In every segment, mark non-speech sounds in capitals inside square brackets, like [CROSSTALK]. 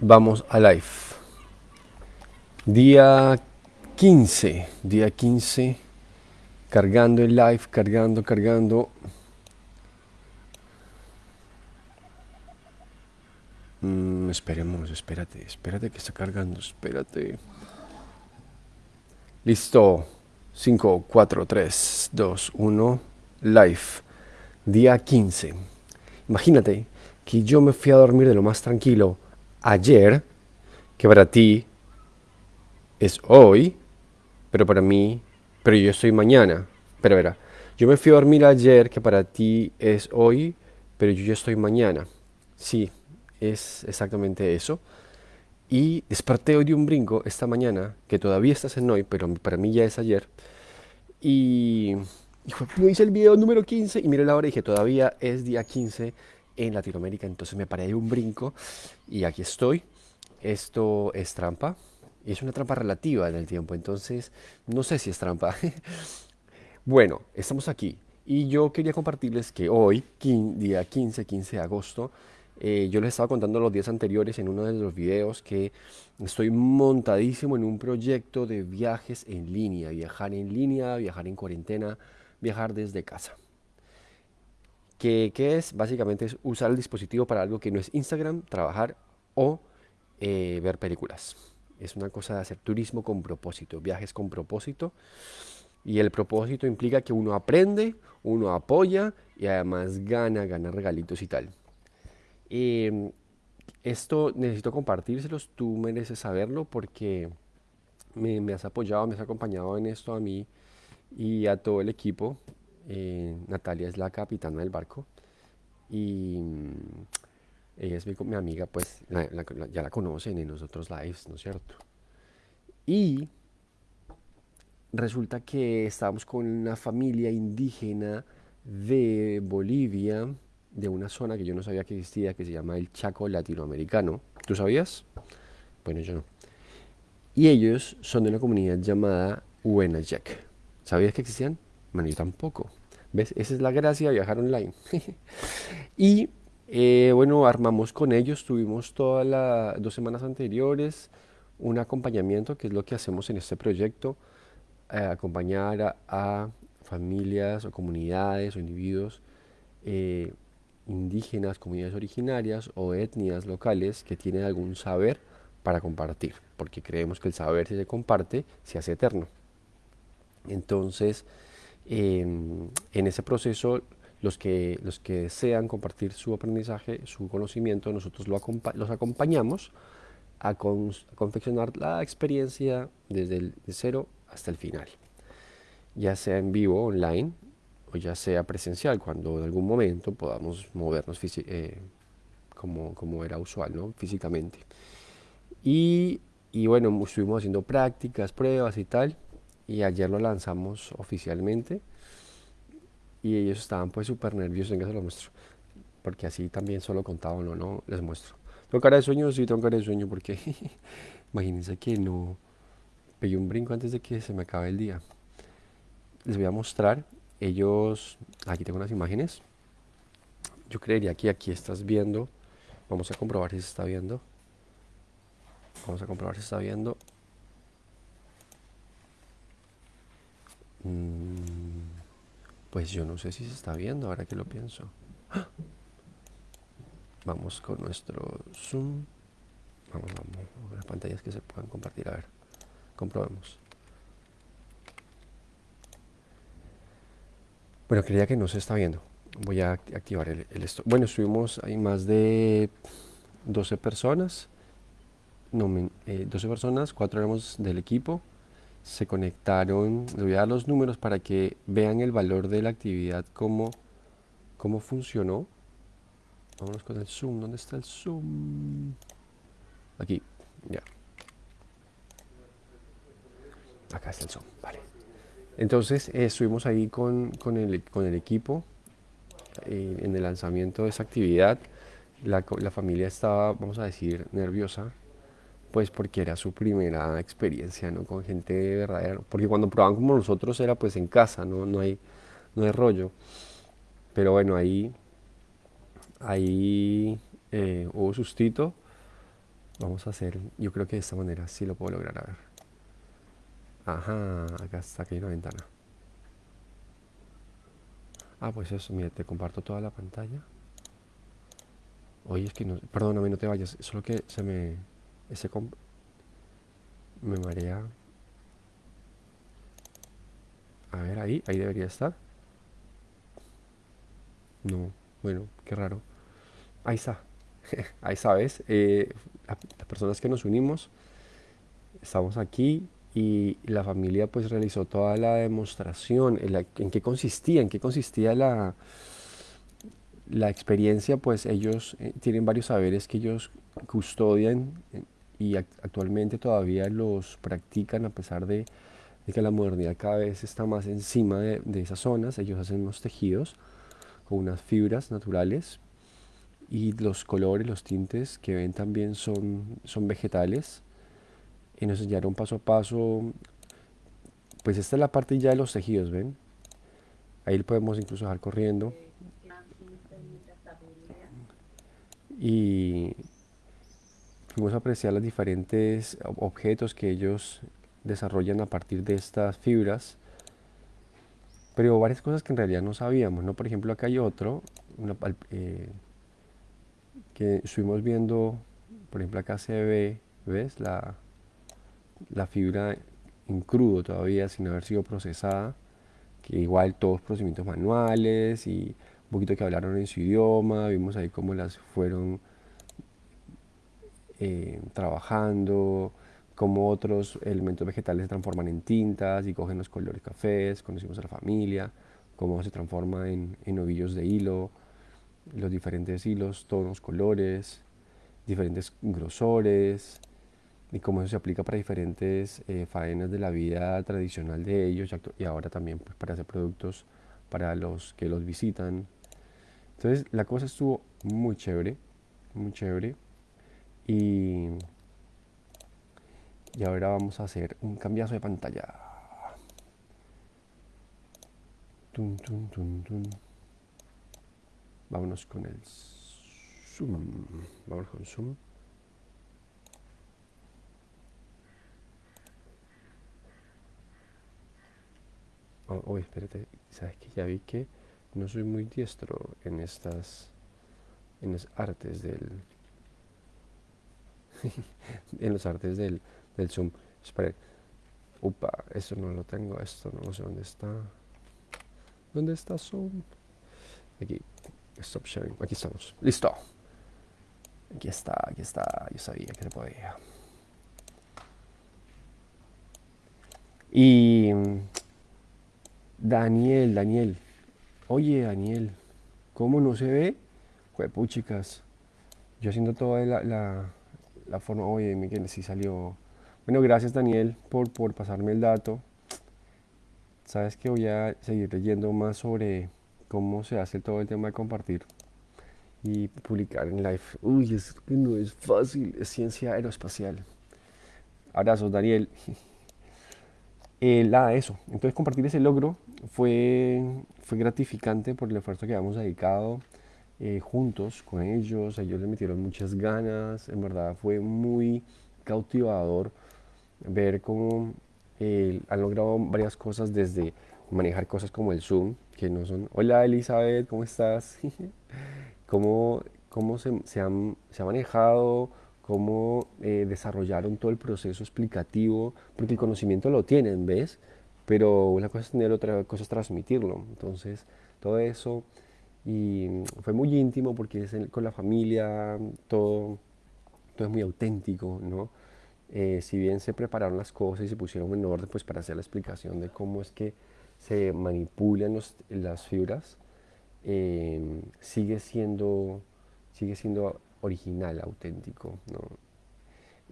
Vamos a live. Día 15, día 15, cargando el live, cargando, cargando. Mm, esperemos, espérate, espérate que está cargando, espérate. Listo. 5, 4, 3, 2, 1, live. Día 15. Imagínate que yo me fui a dormir de lo más tranquilo ayer, que para ti es hoy, pero para mí, pero yo estoy mañana. Pero verá, yo me fui a dormir ayer, que para ti es hoy, pero yo ya estoy mañana. Sí, es exactamente eso. Y desperté hoy de un brinco esta mañana, que todavía estás en hoy, pero para mí ya es ayer. Y, y hice el video número 15 y miré la hora y dije, todavía es día 15 en Latinoamérica. Entonces me paré de un brinco y aquí estoy. Esto es trampa. Y es una trampa relativa en el tiempo. Entonces no sé si es trampa. [LAUGHS] bueno, estamos aquí. Y yo quería compartirles que hoy, día 15, 15 de agosto, eh, yo les estaba contando los días anteriores en uno de los videos que estoy montadísimo en un proyecto de viajes en línea, viajar en línea, viajar en cuarentena, viajar desde casa que, es básicamente es usar el dispositivo para algo que no es Instagram, trabajar o eh, ver películas. Es una cosa de hacer turismo con propósito, viajes con propósito. Y el propósito implica que uno aprende, uno apoya y además gana, gana regalitos y tal. Em, esto necesito compartírselos, tú mereces saberlo porque me has apoyado, me has acompañado en esto a mí y a todo el equipo eh, Natalia es la capitana del barco y mm, ella es mi, amiga, pues ya la conocen en los otros lives, ¿no es cierto? Y resulta que estábamos con una familia indígena de Bolivia, de una zona que yo no sabía que existía, que se llama el Chaco Latinoamericano. ¿Tú sabías? Bueno, yo no. Y ellos son de una comunidad llamada Huenayek. ¿Sabías que existían? Bueno, yo tampoco. ¿Ves? Esa es la gracia de viajar online. [LAUGHS] y eh, bueno, armamos con ellos, tuvimos todas las dos semanas anteriores un acompañamiento, que es lo que hacemos en este proyecto, eh, acompañar a, familias o comunidades o individuos eh, indígenas, comunidades originarias o etnias locales que tienen algún saber para compartir, porque creemos que el saber si se comparte se hace eterno. Entonces, en ese proceso, los que, los que desean compartir su aprendizaje, su conocimiento, nosotros los acompañamos a, confeccionar la experiencia desde el cero hasta el final, ya sea en vivo, online, o ya sea presencial, cuando en algún momento podamos movernos eh, como, como era usual, ¿no? físicamente. Y, y bueno, estuvimos haciendo prácticas, pruebas y tal, y ayer lo lanzamos oficialmente y ellos estaban pues súper nerviosos, en que se lo muestro, porque así también solo contaba no, no, les muestro. ¿Tengo cara de sueño? Sí, tengo cara de sueño porque [LAUGHS] imagínense que no pegué un brinco antes de que se me acabe el día. Les voy a mostrar, ellos, aquí tengo unas imágenes, yo creería que aquí estás viendo, vamos a comprobar si se está viendo, vamos a comprobar si se está viendo, pues yo no sé si se está viendo ahora que lo pienso. Vamos con nuestro zoom. Vamos, vamos. Las pantallas que se puedan compartir. A ver, comprobemos. Bueno, creía que no se está viendo. Voy a activar el, esto. Bueno, estuvimos, hay más de 12 personas. No, 12 eh, personas, cuatro éramos del equipo se conectaron, les voy a dar los números para que vean el valor de la actividad, cómo, cómo funcionó. Vámonos con el zoom, ¿dónde está el zoom? Aquí, ya. Acá está el zoom, vale. Entonces eh, estuvimos ahí con, con, el, con el equipo eh, en el lanzamiento de esa actividad. La, la familia estaba, vamos a decir, nerviosa pues porque era su primera experiencia, ¿no? Con gente verdadera, porque cuando probaban como nosotros era pues en casa, ¿no? No hay, no hay rollo. Pero bueno, ahí, ahí eh, hubo sustito. Vamos a hacer, yo creo que de esta manera sí lo puedo lograr, a ver. Ajá, acá está, aquí hay una ventana. Ah, pues eso, mira, te comparto toda la pantalla. Oye, es que no, perdóname, no te vayas, solo que se me, ese me marea. A ver, ahí, ahí debería estar. No, bueno, qué raro. Ahí está, [LAUGHS] ahí sabes, eh, las personas que nos unimos, estamos aquí y la familia pues realizó toda la demostración, en, qué consistía, en qué consistía la, la experiencia, pues ellos eh, tienen varios saberes que ellos custodian y actualmente todavía los practican a pesar de, que la modernidad cada vez está más encima de, de, esas zonas. Ellos hacen unos tejidos con unas fibras naturales y los colores, los tintes que ven también son, son vegetales y nos enseñaron paso a paso, pues esta es la parte ya de los tejidos, ¿ven? Ahí podemos incluso dejar corriendo. Y a apreciar los diferentes objetos que ellos desarrollan a partir de estas fibras. Pero varias cosas que en realidad no sabíamos, ¿no? Por ejemplo, acá hay otro, eh, que estuvimos viendo, por ejemplo, acá se ve, ¿ves? La, la fibra en crudo todavía sin haber sido procesada, que igual todos procedimientos manuales y un poquito que hablaron en su idioma, vimos ahí cómo las fueron eh, trabajando, cómo otros elementos vegetales se transforman en tintas y cogen los colores cafés, conocimos a la familia, cómo se transforma en, ovillos de hilo, los diferentes hilos, tonos, colores, diferentes grosores, y cómo eso se aplica para diferentes eh, faenas de la vida tradicional de ellos y ahora también pues, para hacer productos para los que los visitan. Entonces la cosa estuvo muy chévere, muy chévere. Y, y ahora vamos a hacer un cambiazo de pantalla. Tum, tum, tum, Vámonos con el zoom. Vamos con zoom. Oh, espérate, sabes que ya vi que no soy muy diestro en estas en las artes del [LAUGHS] en los artes del, del zoom. Espera. Upa, esto no lo tengo, esto no sé dónde está. ¿Dónde está zoom? Aquí. Stop sharing. Aquí estamos. Listo. Aquí está, aquí está. Yo sabía que se podía. Y Daniel, Daniel. Oye, Daniel, ¿cómo no se ve? Juepuchicas. Yo haciendo toda la, forma. Oye, Miguel, sí salió. Bueno, gracias, Daniel, por, por pasarme el dato. Sabes que voy a seguir leyendo más sobre cómo se hace todo el tema de compartir y publicar en live. Uy, es que no es fácil, es ciencia aeroespacial. Abrazos, Daniel. [LAUGHS] Eh, eso. Entonces compartir ese logro fue, fue gratificante por el esfuerzo que habíamos dedicado eh, juntos con ellos. Ellos le metieron muchas ganas. En verdad fue muy cautivador ver cómo eh, han logrado varias cosas desde manejar cosas como el Zoom, que no son, hola Elizabeth, ¿cómo estás? [LAUGHS] cómo, cómo se, se, han, se ha manejado cómo eh, desarrollaron todo el proceso explicativo, porque el conocimiento lo tienen, ¿ves? Pero una cosa es tenerlo, otra cosa es transmitirlo. Entonces, todo eso, y fue muy íntimo porque es con la familia, todo, todo es muy auténtico, ¿no? Eh, si bien se prepararon las cosas y se pusieron en orden pues para hacer la explicación de cómo es que se manipulan las fibras, eh, sigue siendo sigue siendo original, auténtico. ¿no?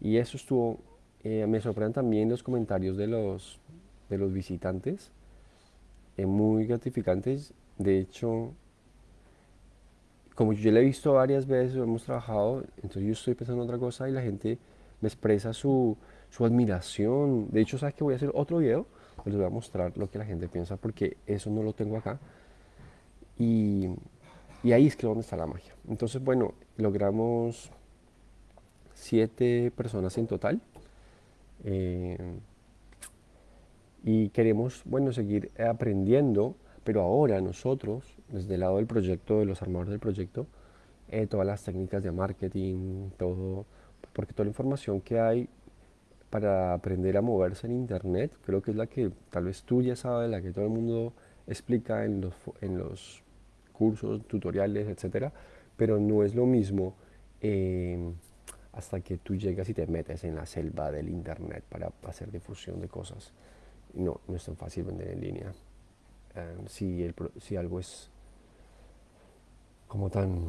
Y eso estuvo, eh, me sorprenden también los comentarios de los, de los visitantes, muy gratificantes. De hecho, como yo le he visto varias veces, hemos trabajado, entonces yo estoy pensando en otra cosa y la gente me expresa su, admiración. De hecho, ¿sabes que voy a hacer otro video? Les voy a mostrar lo que la gente piensa porque eso no lo tengo acá. Y y ahí es que donde está la magia. Entonces, bueno, logramos siete personas en total. Eh, y queremos, bueno, seguir aprendiendo, pero ahora nosotros, desde el lado del proyecto, de los armadores del proyecto, eh, todas las técnicas de marketing, todo, porque toda la información que hay para aprender a moverse en internet, creo que es la que tal vez tú ya sabes, la que todo el mundo explica en los, en los cursos, tutoriales, etcétera, pero no es lo mismo eh, hasta que tú llegas y te metes en la selva del internet para hacer difusión de cosas. No, no es tan fácil vender en línea. Eh, si, el, si algo es como tan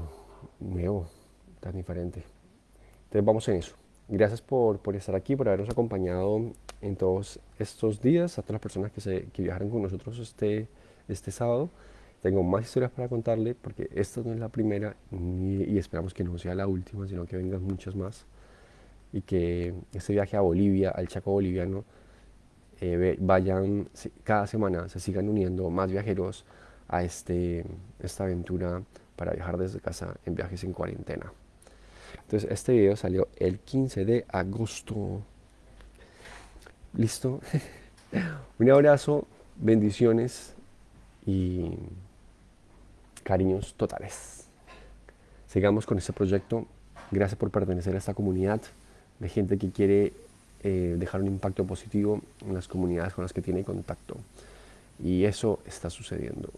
nuevo, tan diferente. Entonces vamos en eso. Gracias por, por, estar aquí, por habernos acompañado en todos estos días, a todas las personas que, se, que viajaron con nosotros este, este sábado. Tengo más historias para contarle porque esta no es la primera y, esperamos que no sea la última, sino que vengan muchas más. Y que este viaje a Bolivia, al Chaco boliviano, eh, vayan cada semana, se sigan uniendo más viajeros a este, esta aventura para viajar desde casa en viajes en cuarentena. Entonces este video salió el 15 de agosto. ¿Listo? [LAUGHS] Un abrazo, bendiciones y cariños totales. Sigamos con este proyecto. Gracias por pertenecer a esta comunidad de gente que quiere eh, dejar un impacto positivo en las comunidades con las que tiene contacto. Y eso está sucediendo.